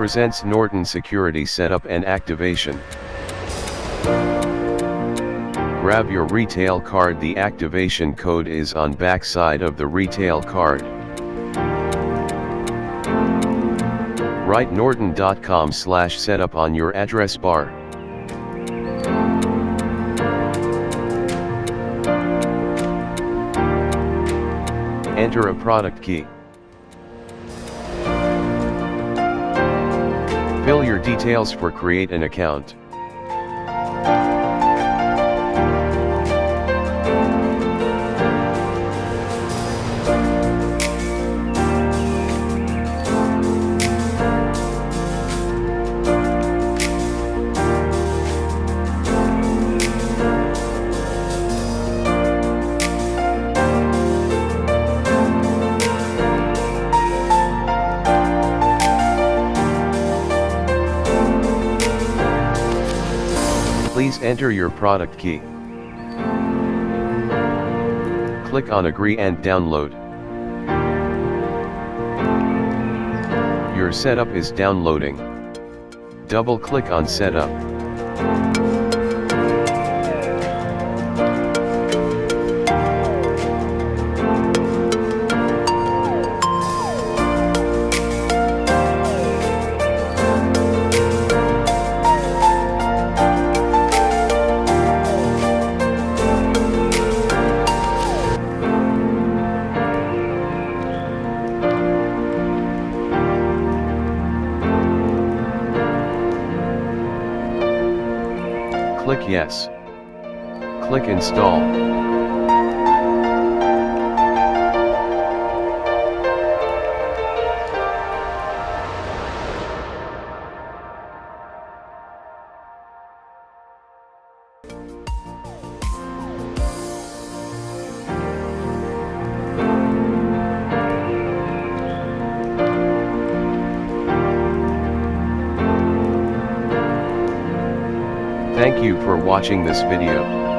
presents Norton Security Setup and Activation. Grab your retail card the activation code is on back side of the retail card. Write norton.com slash setup on your address bar. Enter a product key. Fill your details for create an account. Please enter your product key. Click on agree and download. Your setup is downloading. Double click on setup. Click yes. Click install. Thank you for watching this video.